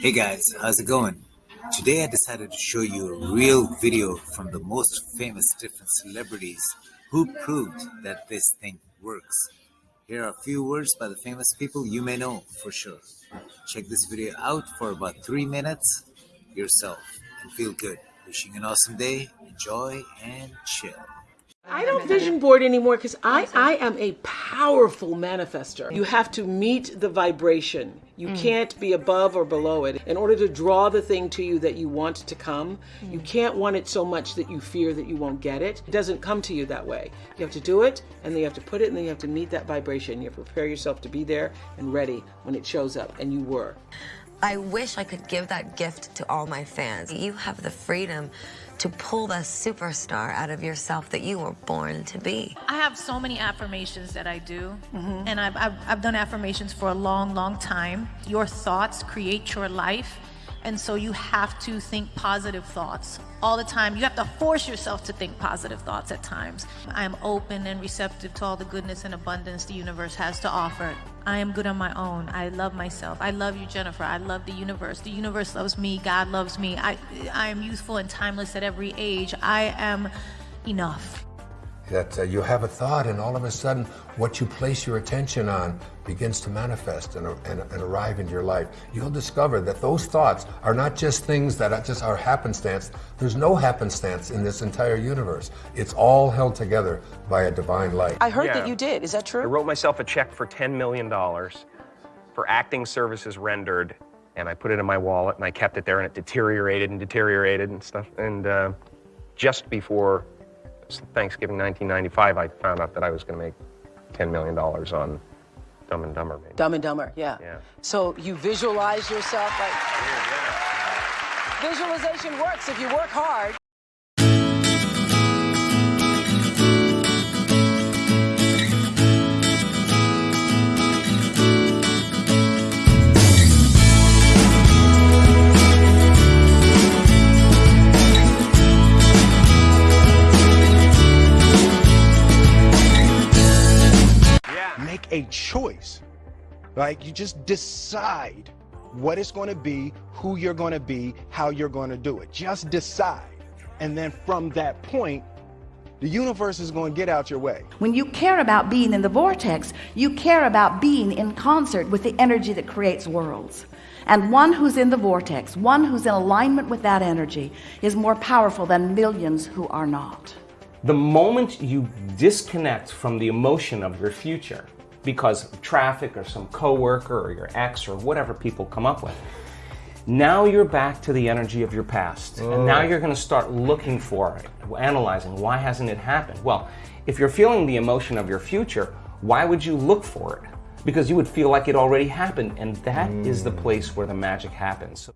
Hey guys, how's it going? Today I decided to show you a real video from the most famous different celebrities who proved that this thing works. Here are a few words by the famous people you may know for sure. Check this video out for about 3 minutes yourself and feel good. Wishing an awesome day, enjoy and chill. I don't vision board anymore because I, I am a powerful manifester. You have to meet the vibration. You mm. can't be above or below it. In order to draw the thing to you that you want to come, you mm. can't want it so much that you fear that you won't get it. It doesn't come to you that way. You have to do it, and then you have to put it, and then you have to meet that vibration. You have to prepare yourself to be there and ready when it shows up, and you were. I wish I could give that gift to all my fans. You have the freedom to pull the superstar out of yourself that you were born to be. I have so many affirmations that I do, mm-hmm. and I've, I've, I've done affirmations for a long, long time. Your thoughts create your life, and so you have to think positive thoughts all the time. You have to force yourself to think positive thoughts at times. I am open and receptive to all the goodness and abundance the universe has to offer. I am good on my own. I love myself. I love you, Jennifer. I love the universe. The universe loves me. God loves me. I, I am youthful and timeless at every age. I am enough. That uh, you have a thought and all of a sudden what you place your attention on begins to manifest and, and, and arrive into your life you'll discover that those thoughts are not just things that are just are happenstance there's no happenstance in this entire universe it's all held together by a divine light I heard Yeah. that you did. Is that true? I wrote myself a check for $10 million for acting services rendered, and I put it in my wallet and I kept it there, and it deteriorated and deteriorated and stuff. And uh, just before Thanksgiving 1995, I found out that I was going to make $10 million on Dumb and Dumber. Maybe. Dumb and Dumber, yeah. Yeah. So you visualize yourself like. Visualization works if you work hard. Make a choice. Like you just decide what it's going to be, who you're going to be, how you're going to do it. Just decide. And then from that point, the universe is going to get out your way. When you care about being in the vortex, you care about being in concert with the energy that creates worlds. And one who's in the vortex, one who's in alignment with that energy, is more powerful than millions who are not. The moment you disconnect from the emotion of your future because of traffic or some coworker or your ex or whatever people come up with, now you're back to the energy of your past. And oh. now you're going to start looking for it, analyzing why hasn't it happened? Well, if you're feeling the emotion of your future, why would you look for it? Because you would feel like it already happened, and that is the mm. place where the magic happens.